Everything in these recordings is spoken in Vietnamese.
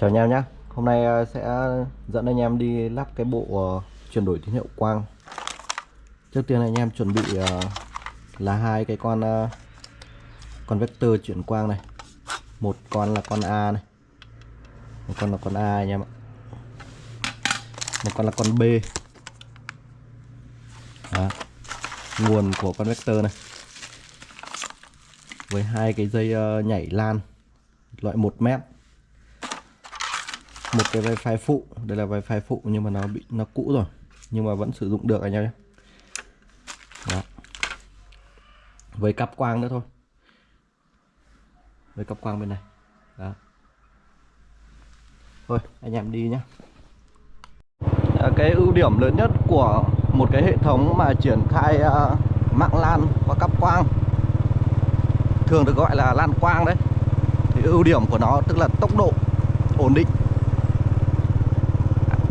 Chào anh em nhé. Hôm nay ờ, sẽ dẫn anh em đi lắp cái bộ ờ, chuyển đổi tín hiệu quang. Trước tiên anh em chuẩn bị ờ, là hai cái con con vector chuyển quang này. Một con là con A này. Một con là con A anh em ạ. Một con là con B. Đó. Nguồn của con vector này. Với hai cái dây nhảy lan. Loại 1 mét một cái wifi phụ đây là wifi phụ nhưng mà nó bị nó cũ rồi. Nhưng mà vẫn sử dụng được anh em nhé. Đó. với cáp quang nữa thôi. Với cáp quang bên này. Đó. thôi anh em đi nhé. À, cái ưu điểm lớn nhất của một cái hệ thống mà triển khai uh, mạng LAN qua cắp quang thường được gọi là LAN quang đấy thì ưu điểm của nó tức là tốc độ ổn định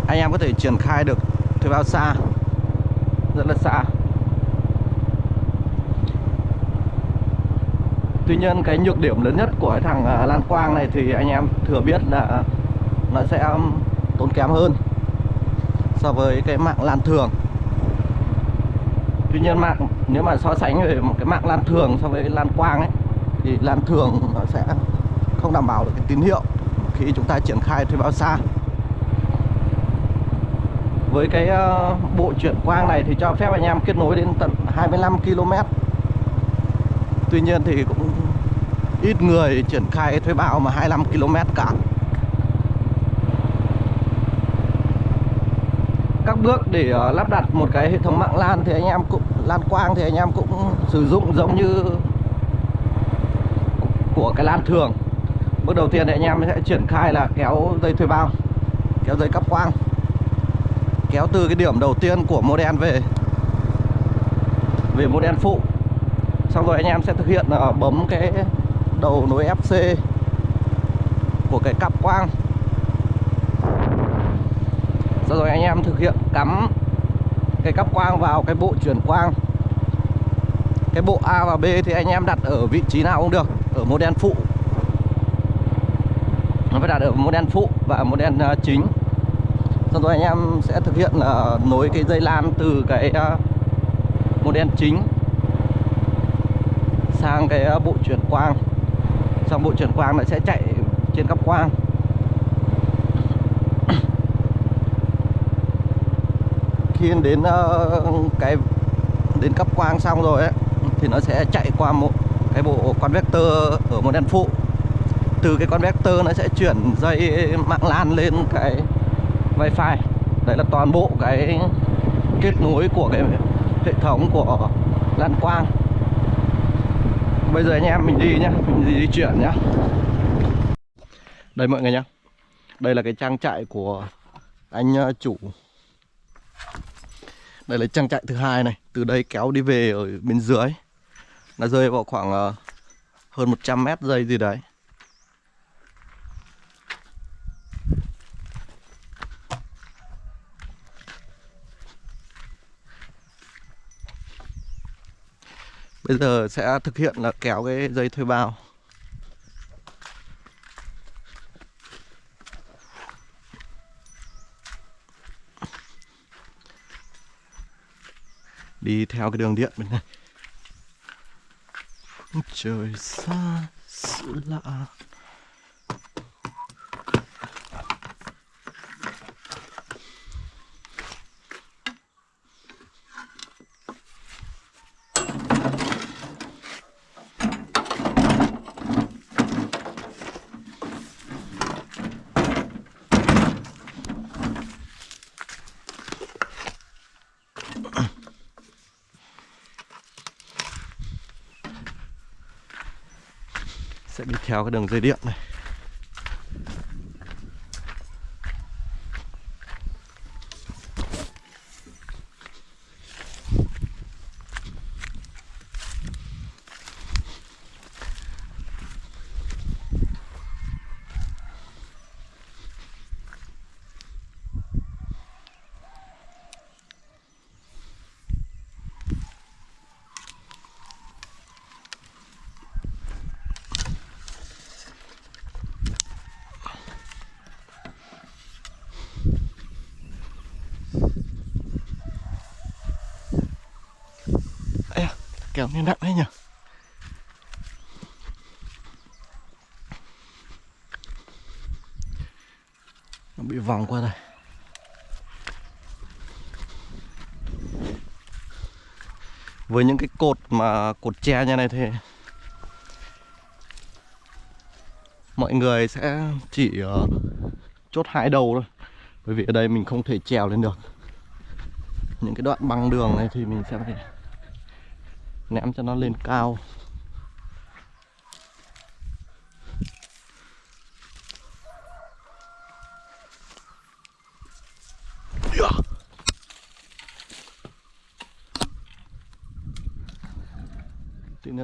anh em có thể triển khai được thuê bao xa. Rất là xa. Tuy nhiên, cái nhược điểm lớn nhất của cái thằng à, lan quang này thì anh em thừa biết là nó sẽ um, tốn kém hơn so với cái mạng lan thường. Tuy nhiên mạng, nếu mà so sánh về một cái mạng lan thường so với lan quang ấy, thì lan thường nó sẽ không đảm bảo được cái tín hiệu khi chúng ta triển khai thuê bao xa với cái ờ, bộ chuyển quang này thì cho phép anh em kết nối đến tận 25 km. Tuy nhiên thì cũng ít người triển khai thuê bao mà 25 km cả. Các bước để ờ, lắp đặt một cái hệ thống mạng LAN thì anh em cũng, LAN quang thì anh em cũng sử dụng giống như của cái LAN thường. Bước đầu tiên thì anh em sẽ triển khai là kéo dây thuê bao, Kéo dây cắp quang kéo từ cái điểm đầu tiên của model về. Về model phụ. Xong rồi anh em sẽ thực hiện là bấm cái đầu nối FC của cái cặp quang. Sau rồi anh em thực hiện cắm cái cắp quang vào cái bộ chuyển quang. Cái bộ A và B thì anh em đặt ở vị trí nào cũng được, ở model phụ. Nó phải đặt ở model phụ và mô đen ờ, chính. Sau rồi anh em sẽ thực hiện là nối cái dây lan từ cái ờ, uh, model chính sang cái uh, bộ chuyển quang. Xong bộ chuyển quang nó sẽ chạy trên cắp quang. Khi đến uh, cái đến cấp quang xong rồi ấy, thì nó sẽ chạy qua một cái bộ con vector ở đèn phụ. Từ cái con vector nó sẽ chuyển dây mạng lan lên cái wifi. Đấy là toàn bộ cái kết nối của cái hệ thống của lan quang. Bây giờ anh em mình đi nhá mình đi, di chuyển nhá. Đây mọi người nhá. Đây là cái trang trại của anh ờ, chủ. Đây là trang trại thứ hai này từ đây kéo đi về ở bên dưới. Nó rơi vào khoảng ờ, hơn 100 mét dây gì đấy. Bây giờ sẽ thực hiện là kéo cái dây thuê bao. Đi theo cái đường điện bên này. Trời xa, sự lạ. Sẽ đi theo cái đường dây điện này. Với những cái cột mà cột tre như này thì mọi người sẽ chỉ ờ, chốt hai đầu thôi. Bởi vì ở đây mình không thể trèo lên được. Những cái đoạn băng đường này thì mình sẽ phải ném cho nó lên cao.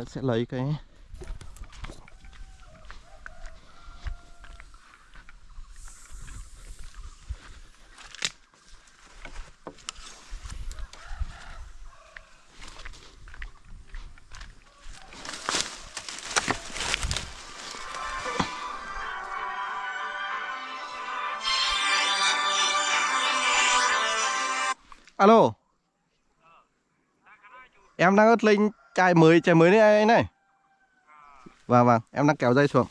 Sẽ lấy cái alo? Em đang ớt linh chai mới chai mới đấy anh này. Vâng vâng em đang kéo dây xuống.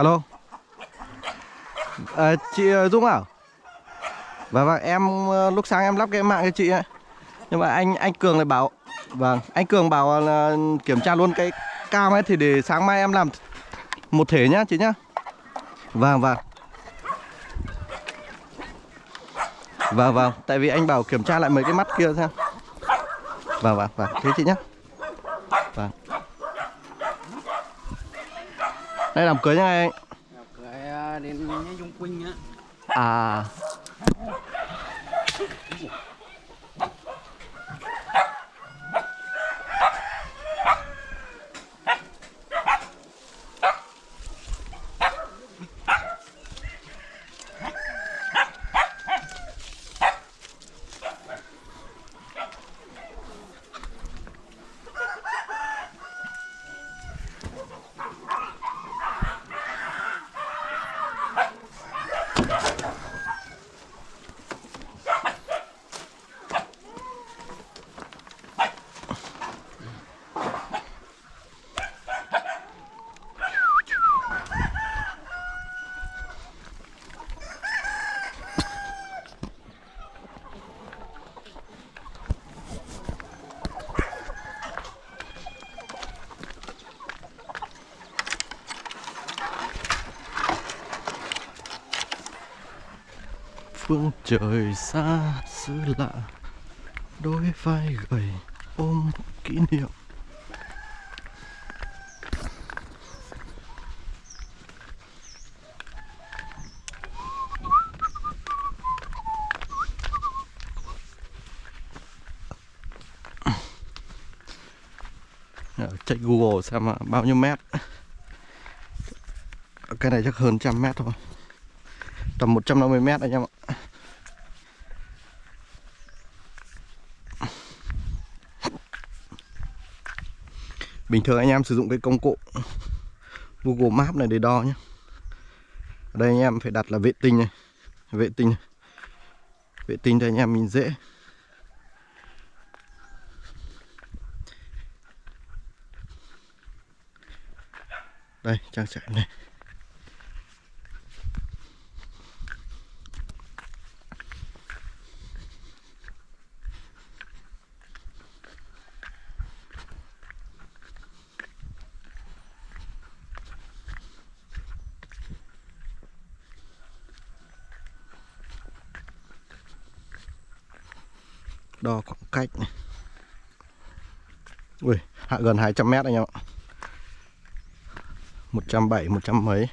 Alo. À, chị ờ, Dung à? Vâng vâng em ờ, lúc sáng em lắp cái mạng cho chị ấy. Nhưng mà anh anh Cường lại bảo vâng anh Cường bảo là kiểm tra luôn cái cam ấy thì để sáng mai em làm một thể nhá chị nhá. Vâng vâng. Vâng vâng tại vì anh bảo kiểm tra lại mấy cái mắt kia xem. Vâng vâng vâng thế chị nhá. Đây làm cưới nha anh. Cưới à, đến Dung Quỳnh á. À phương trời xa xứ lạ, đôi vai gầy ôm kỷ niệm. Ờ, chạy Google xem là bao nhiêu mét? Cái này chắc hơn trăm mét thôi. Tầm 150 mét anh em ạ. Bình thường anh em sử dụng cái công cụ Google Maps này để đo nhé. Ở đây anh em phải đặt là vệ tinh này. Vệ tinh này. vệ tinh thì anh em mình dễ. Đây, trang trại này. Đo khoảng cách này. Ui, hạ gần 200 mét anh em ạ 170, 100 mấy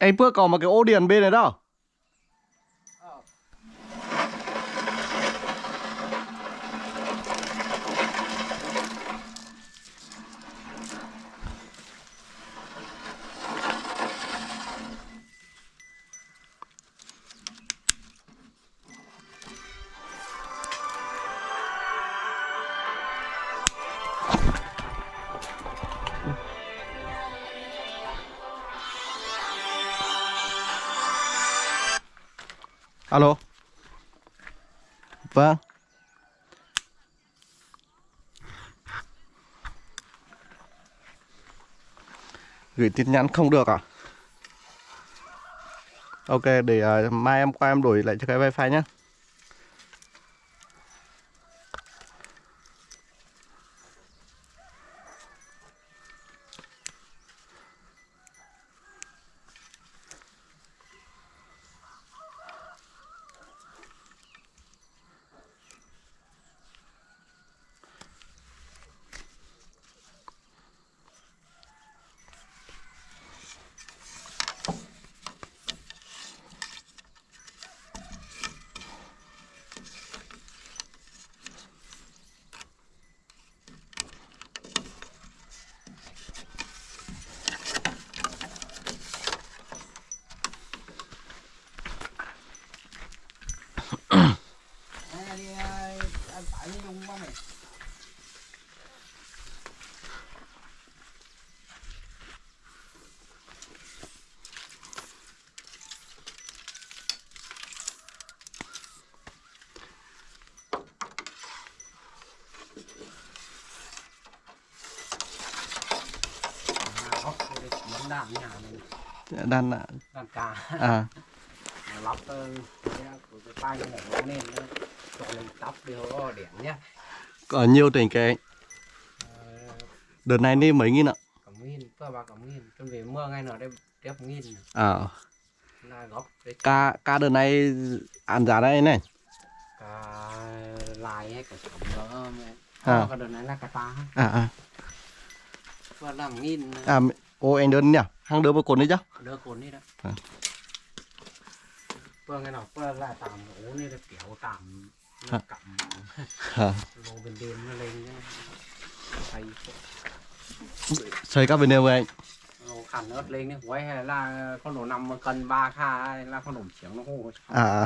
Anh Phước còn một cái ô điền bên này đâu Alo. Vâng. Gửi tin nhắn không được à? Ok để uh, mai em qua em đổi lại cho cái wifi nhé Đây đi ờ, anh phải với Dung quá mày À, đây là chỉ đàn nhà này Đan ạ. Đàn cà À. Lắp cái của cái tay này nó lên nó cho lên tóc đi có điểm nhá. Có nhiều cái. Ờ, Đợt này đi mấy nghìn ạ? Cảm nghìn cơ bà cảm nghìn. Trong về mưa ngay nào đây tiếp nghìn. À. Là gốc Cá cá đợt này ăn giá đây này. cả lại hay cả sống nữa À. đợt này là cả ta. À à. và làm nghìn À ô anh đơn nhỉ? Hàng đứa một cồn đấy chứ? đỡ cồn đi đó À. vừa cái nào vừa là tạm ổ này là kiểu tạm nó À. lô bên đêm nó lên thầy Xây các bên đều anh. lô khăn ớt lên đấy quay hay là con đồ năm mà cân ba kha là con đồ chiếng nó hô À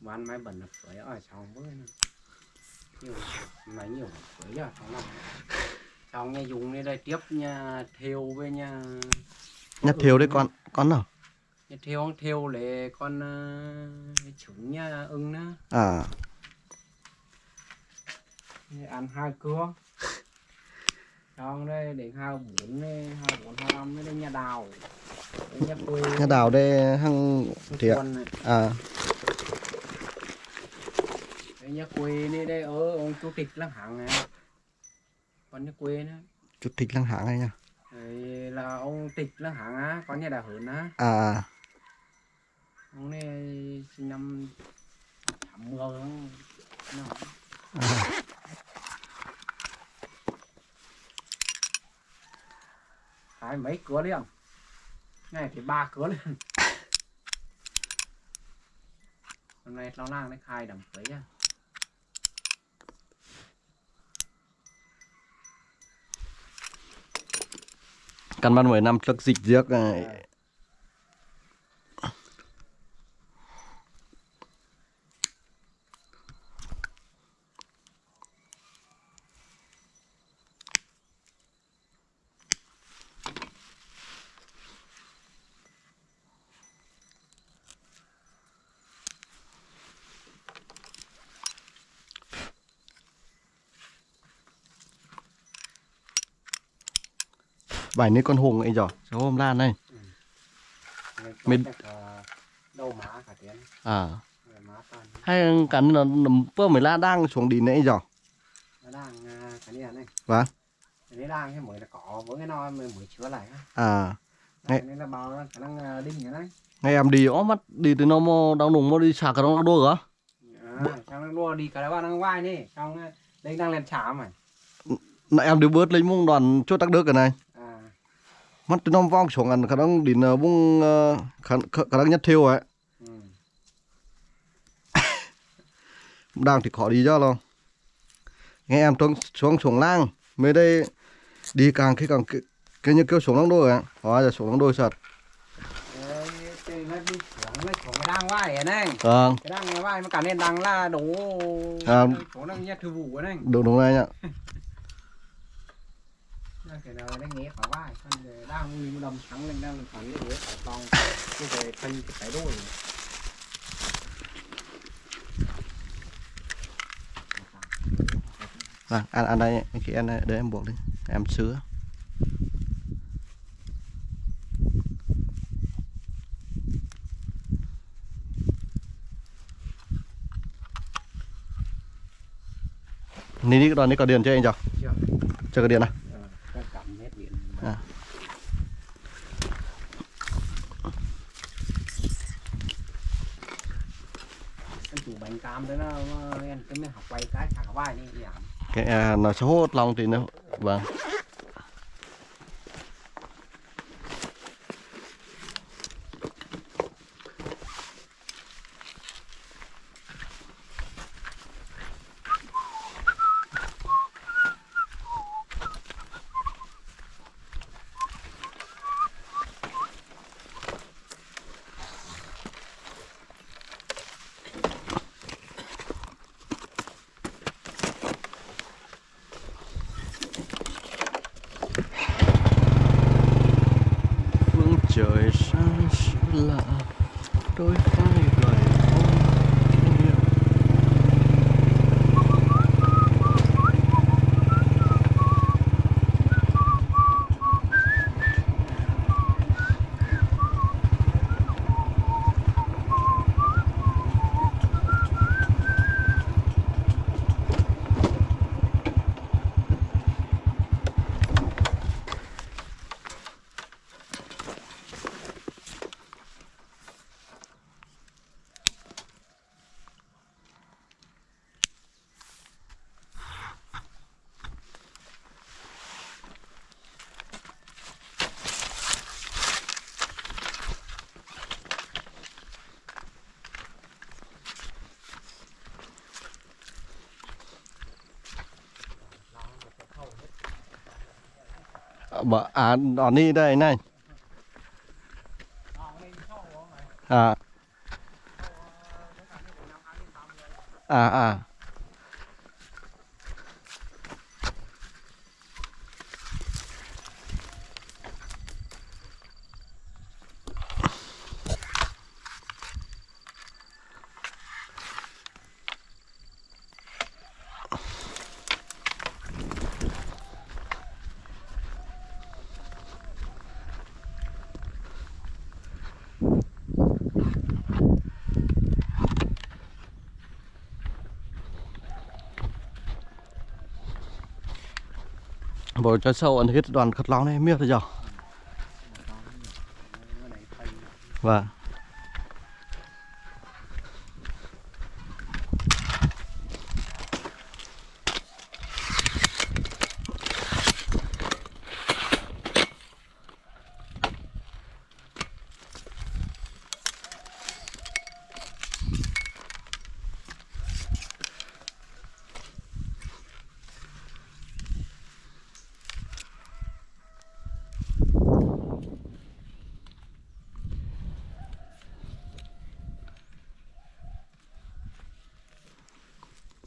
bán máy bẩn là phơi ở trong bữa nữa nhiều máy nhiều phơi ở trong năm trong nghe dùng đây đây tiếp nha theo với nha Nhặt thiếu đấy con. Con nào? nha theo theo để con uh, trứng nha ưng nữa À. ăn hai cưa trong đây để hai bốn hai bốn hai năm đây nhà đào đây nhà quê Nhà đào đây quân này À. nhà quê đây đây ở ông chủ tịch lăng hạng này. Còn nhà quê nữa Chút thịt lăng hạng này nha. Đấy là ông tịch lăng hạng á có nhà đào hưởng á. À. ông này sinh năm tám mươi nó à. cái mấy cửa liền này thì ba cửa liền hôm nay nó lang nó khai đầm cưới á căn bản 10 năm trước dịch giếc à, Bài này con hùng ấy rồi, cháu hôm lan này. Có Mình- cả tiếng À. Hay cắn nó nằm vừa mới la đang xuống đi nãy nó đang à, cái này này Vâng. cái này đang cái mới là cỏ với cái nó mới chữa lại À. này là bao khả năng à, đinh như này Ngày em đi ó mắt đi từ nó mò đau nùng mò đi xả cả nó đua hả? à, nó đua đi cả đó đang vai đi trong à, đây đang lên chả mà Nãy em đi bớt lấy mông đoàn chốt tắc đứa cái này. À Mắt từ nó vong xuống ăn khả năng đi nó bung ờ, khả, khả khả năng nhất thiêu ấy. ừ. Đang thì khó đi cho lo. Nghe em xuống xuống xuống lang. Mới đây đi càng khi càng cái, như kêu xuống lăng đôi ấy. Hóa giờ xuống lăng đôi cái đang vai này Vâng. cái đang vai mà cả nên đang là đủ À. chỗ thư vụ này Đúng đúng này nhá. cái nào đang nghe khỏi vai đang nguyên đầm trắng lên đang phẳng cái ghế khỏi con cái về thân cái cái đôi Vâng, ăn ăn đây, anh chị ăn để em buộc đi. Em sứa. Ní đi cái đoàn này có điện cho anh chưa? chưa Chưa có điện à? Ờ, cái cảm hết điện À. cái chủ bánh cam đấy nó nó- em cái mới học quay cái thằng vai đi giảm cái à, nó sẽ hốt lòng thì nó vâng. Bỏ, à đỏ ni đây này. À à à bộ cho sâu anh hết đoàn khất lao này miết rồi giờ và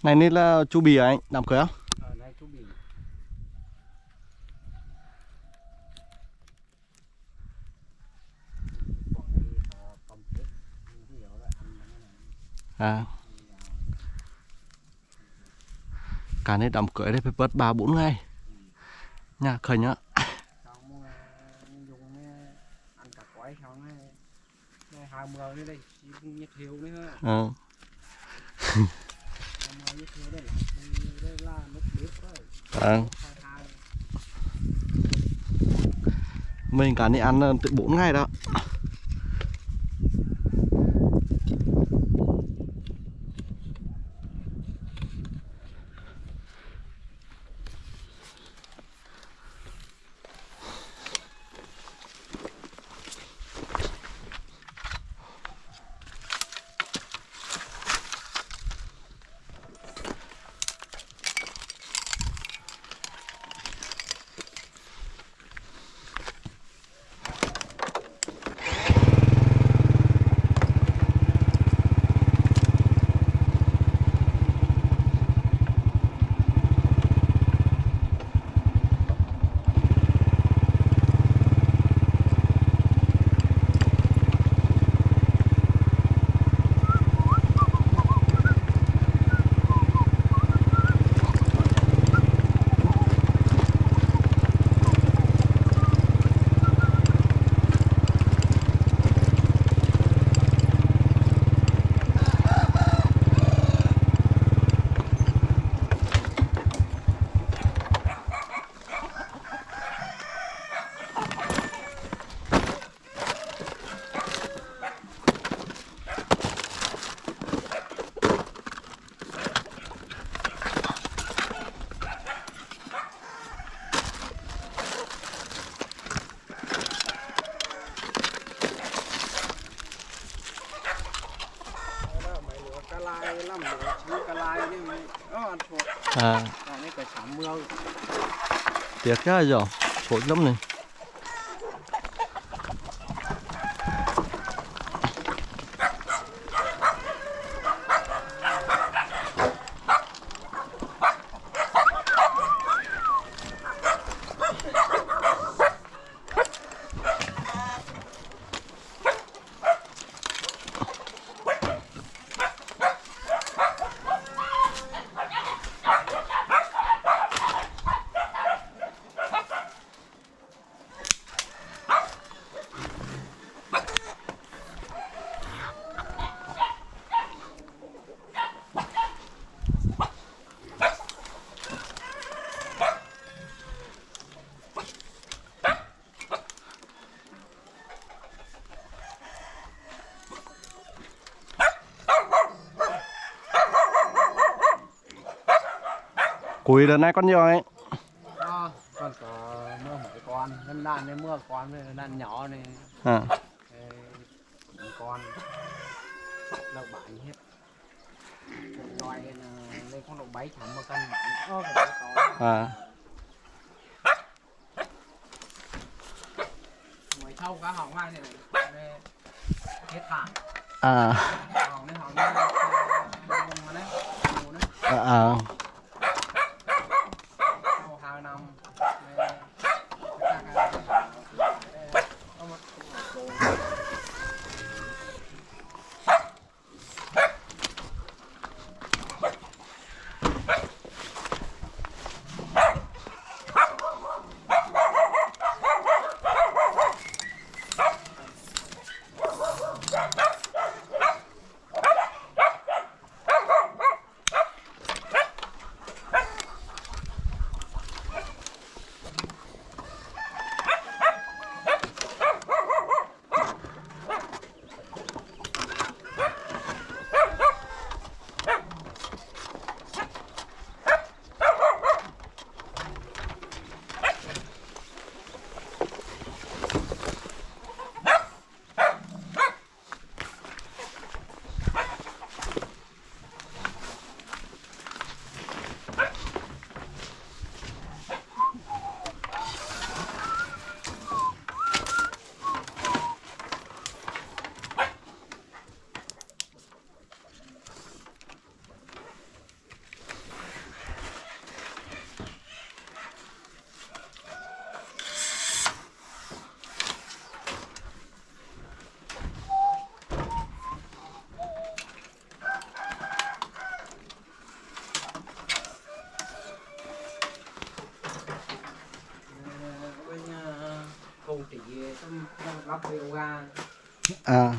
này nên là chu bì à anh? Đám cưới không? Ở đây chú bị Bỏ đi vào phòng chết. Không hiểu là ăn nó này. à. Cả này đám cưới đây phải bớt ba bốn ngày. Nha khởi nhá. Chỉ à. mình cả đi ăn ờ, từ bốn ngày đó mấy lúa cá lai lắm lúa chứ cá lai nhưng mà nó ăn thuộc à còn cái cái sắm mưa tiếc ra rồi phối lắm này. Củi đợt này con nhiều ấy. Đó còn có mưa mấy con lần đàn này mưa con này đàn nhỏ này. À. Ê, con lợn bánh hết loài lên con độ bảy chấm một cân bánh ơ cái to à. lâu cả hòn mai này này hết hàng à công ty tâm lắp yoga. À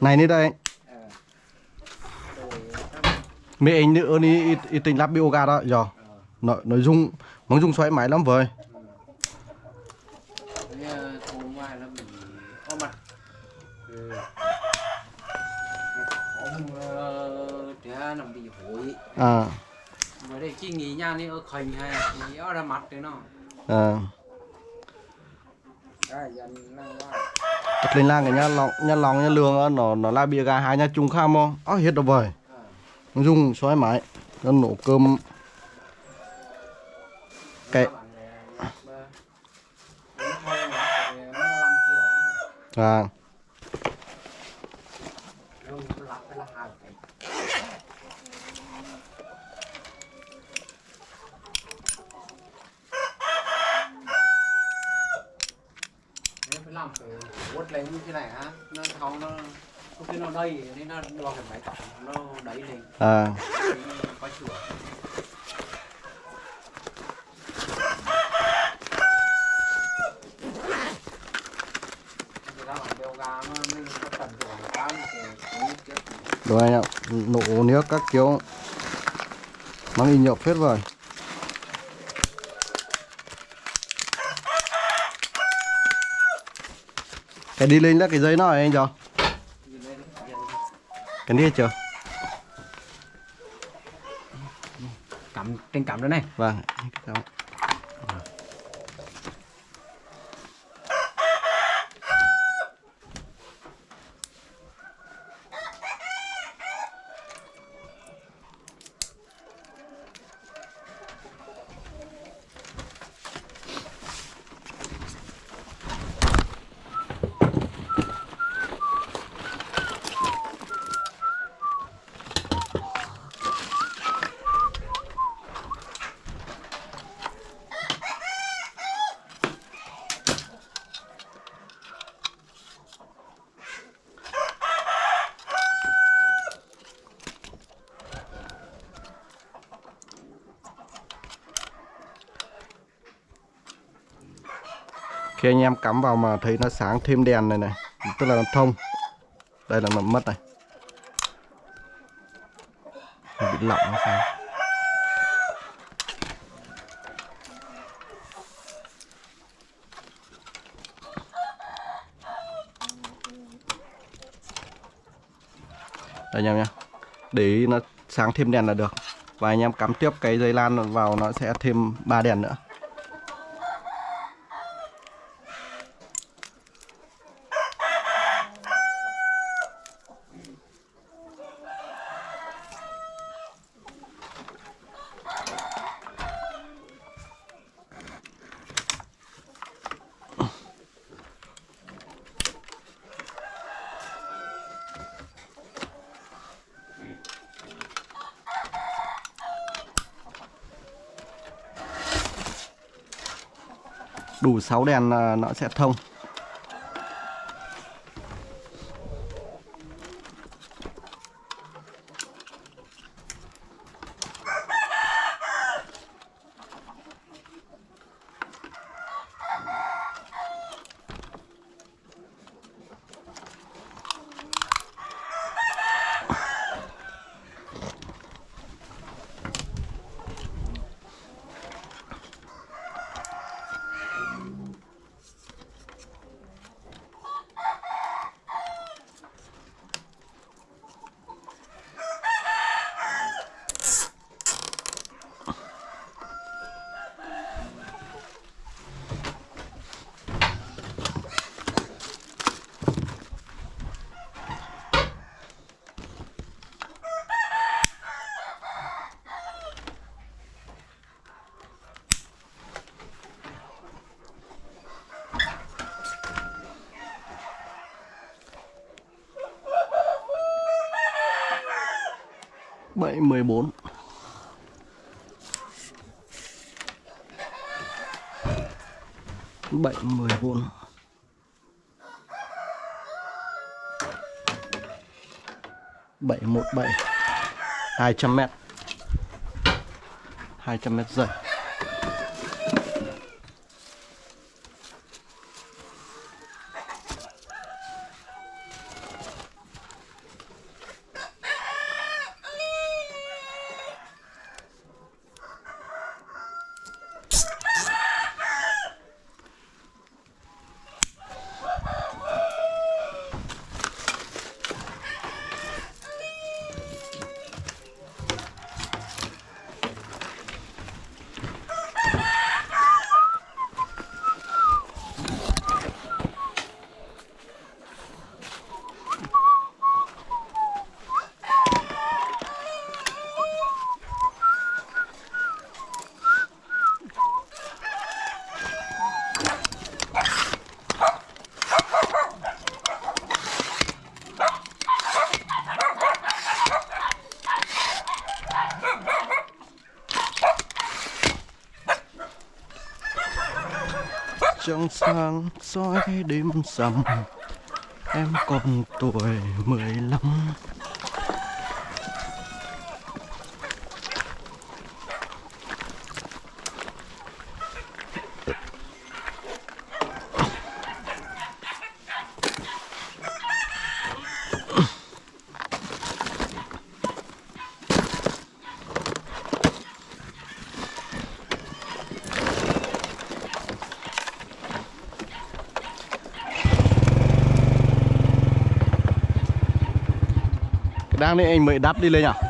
này đi đây. Rồi mấy anh nữa đi ít, tình lắp bioga đó giờ nội nội dung mong dung xoáy máy lắm có mặt. Ừ. hối. À. Mới đây chi nghĩ nha đi ở khành hay nghĩ ở ra mặt đấy nó. À Bật lên lang cái nhà lòng nhà lòng nhà lương nó nó là bia gà hai nhà chung kham không ó hết rồi vời. Dùng xoáy mãi. nó nổ cơm Cái- à Nếu phải làm phải lên như thế này á nó không nó khi nó đầy nên nó lo cái máy tổng nó đẩy lên. À. Có cái rồi anh ạ nổ nước các kiểu. Mang in nhậu phết rồi cái đi lên là cái giấy nó anh cho cái đi chưa? Cắm trên cắm đó này. Vâng cảm khi anh em cắm vào mà thấy nó sáng thêm đèn này này. Tức là nó thông. Đây là nó mất này. Nó bị lỏng nó sao? Đây anh em nhá. Để nó sáng thêm đèn là được. Và anh em cắm tiếp cái dây lan vào nó sẽ thêm ba đèn nữa. Đủ 6 đèn là nó sẽ thông. Bảy mười bốn. Bảy mười bốn. Bảy một bảy. Hai trăm mét. Hai trăm mét dày trong sáng soi đêm rằm. Em còn tuổi mười lăm. Đang đấy anh mới đắp đi lên nhỉ à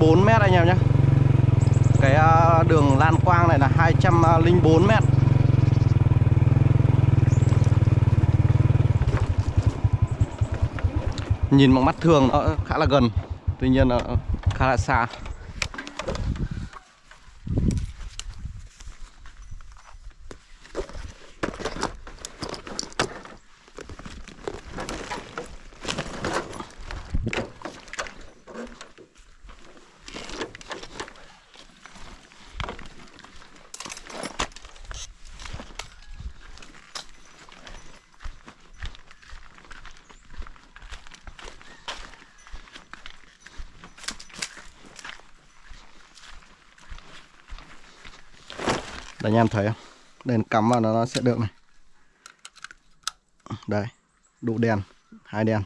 204 mét anh em nhé. Cái à, đường lan quang này là 204 à, mét, nhìn bằng mắt thường nó khá là gần tuy nhiên nó khá là xa. Anh em thấy không? Đèn cắm vào nó, nó sẽ được này. Đây Đủ đèn Hai đèn.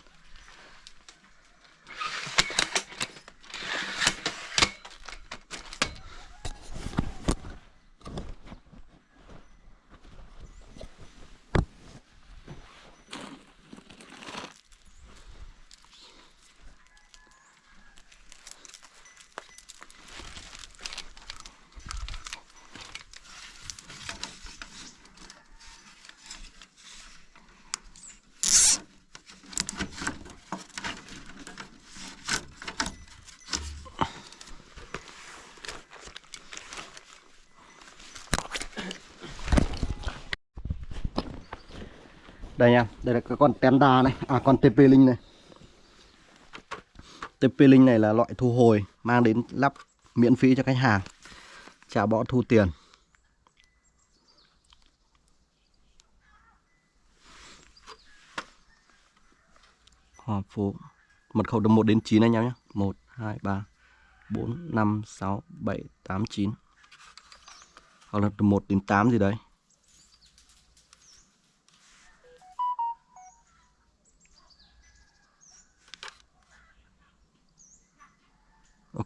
Đây em đây là cái con tenda này à con TP linh này. TP linh này là loại thu hồi mang đến lắp miễn phí cho khách hàng, trả bỏ thu tiền. Hòa phố mật khẩu từ 1 đến 9 anh em nhé. 1 2 3 4 5 6 7 8 9 hoặc là từ 1 đến 8 gì đấy.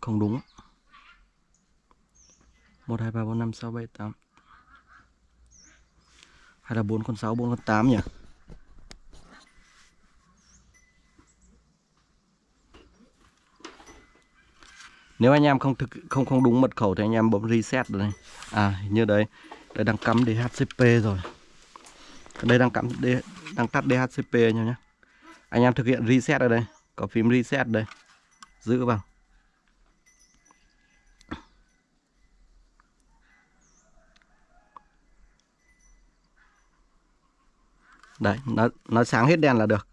Không đúng 1 2 3 4 5 6 7 8 hay là 4 con 6 4 con 8 nhỉ Nếu anh em không thực không không đúng mật khẩu thì anh em bấm reset rồi này. À hình như đấy. Đây đang cắm DHCP rồi. Đây đang cắm D, đang tắt DHCP anh em nhé. Anh em thực hiện reset ở đây, có phím reset đây. Giữ vào. Đấy, nó nó sáng hết đèn là được.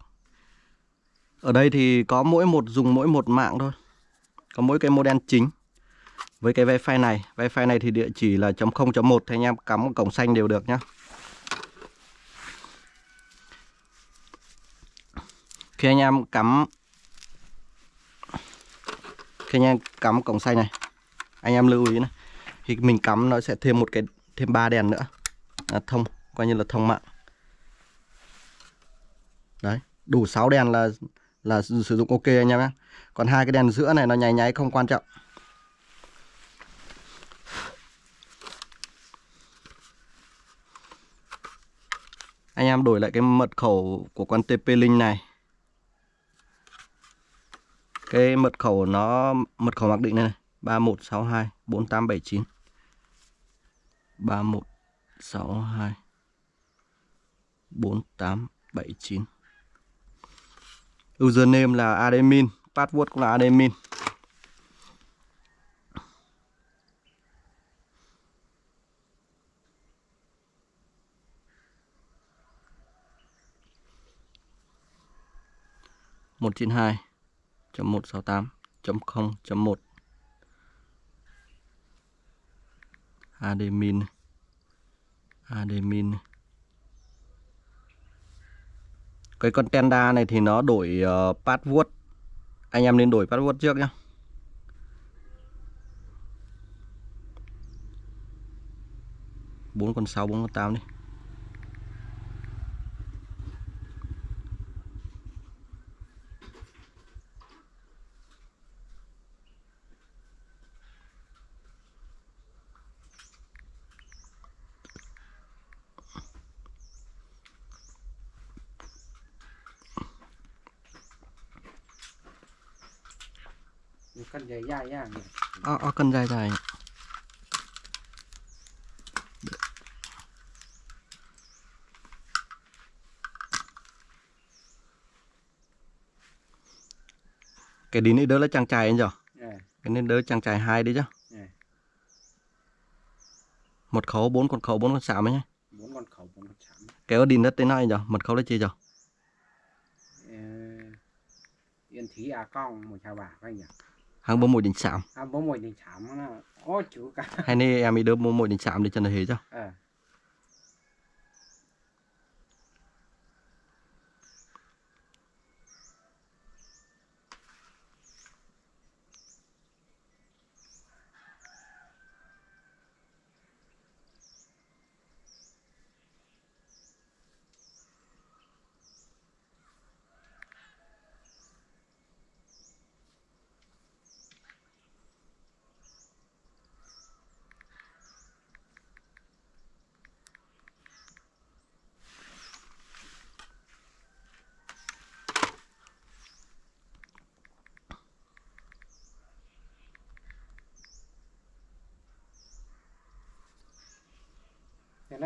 Ở đây thì có mỗi một dùng mỗi một mạng thôi. Có mỗi cái model chính. Với cái wifi này wifi này thì địa chỉ là chấm 0.1 thì anh em cắm một cổng xanh đều được nhá. Khi anh em cắm khi anh em cắm cổng xanh này anh em lưu ý này thì mình cắm nó sẽ thêm một cái thêm ba đèn nữa. À, thông coi như là thông mạng đủ 6 đèn là là sử dụng ok anh em nhé. Còn hai cái đèn giữa này nó nháy nháy không quan trọng. Anh em đổi lại cái mật khẩu của con TP Link này. Cái mật khẩu nó mật khẩu mặc định này, này 3162 4879 3162 4879 Username là admin, password cũng là admin. một chín hai chấm một sáu tám chấm không chấm một admin admin cái con tenda này thì nó đổi uh, password. Anh em nên đổi password trước nhé bốn con sáu bốn con tám đi cân dài dài nha Ờ, ờ, cân dài dài. Cái đi này đỡ là chàng trai anh giờ yeah. cái nên đỡ chàng trai hai đi chứ? Yeah. một khẩu bốn con khẩu bốn con xạo nhé. Bốn con khẩu bốn con chạm cái ở đi đất tới nay giờ mật khẩu là chi giờ Ờ, yên thí à con một chào bà anh nhỉ? Hàng bố mùi đình xạo à bố mồi thì chạm nó có chữ cả. Hay nên em đi đỡ bố mùi đình xạo đi cho nó hề chứ ờ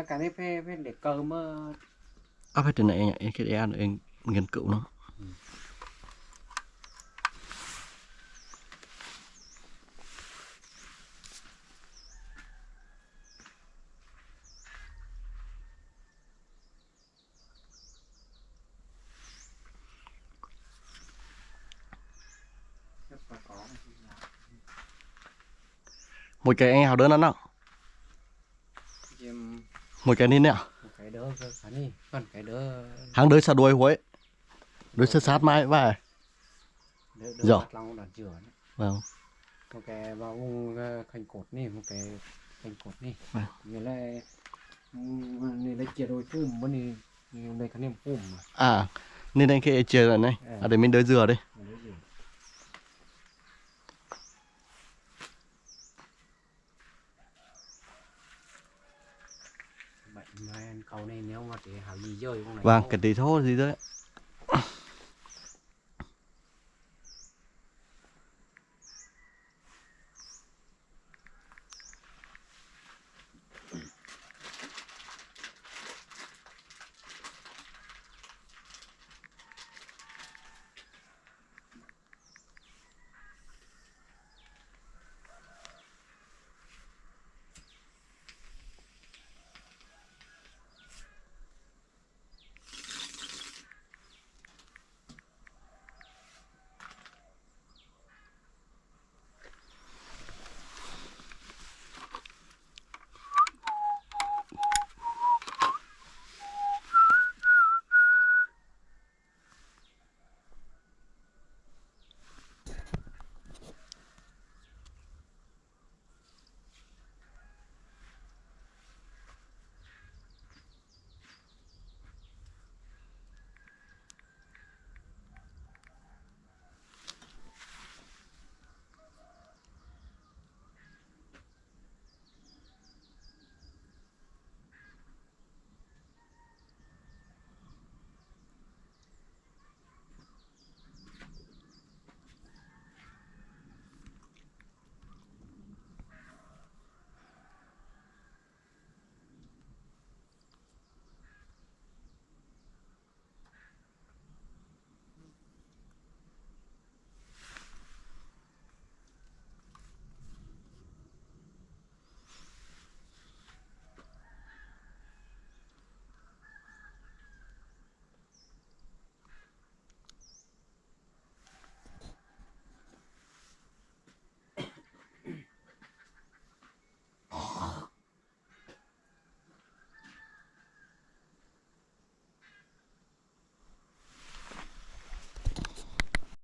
cái này phải phải để cờ mà à phải từ này nhỉ em cái ăn em nghiên cứu nó. Một cái anh hào đơn ăn không một cái ní nè. Cái đỡ cả đi còn cái đỡ hàng đới xa đuôi huế. Đuôi sát sát mai đỡ đỡ chửa đấy. vâng. Một cái vào vùng ờ, khanh cột này một cái khanh cột này. Vâng. như là này là chia đôi phum bên này như đây cái niệm phum à nên anh cái chơi rồi này. Ừ. à để mình đới dừa đây Mà cầu này nếu mà để hảo gì chơi con này vâng cái tí thôi gì đấy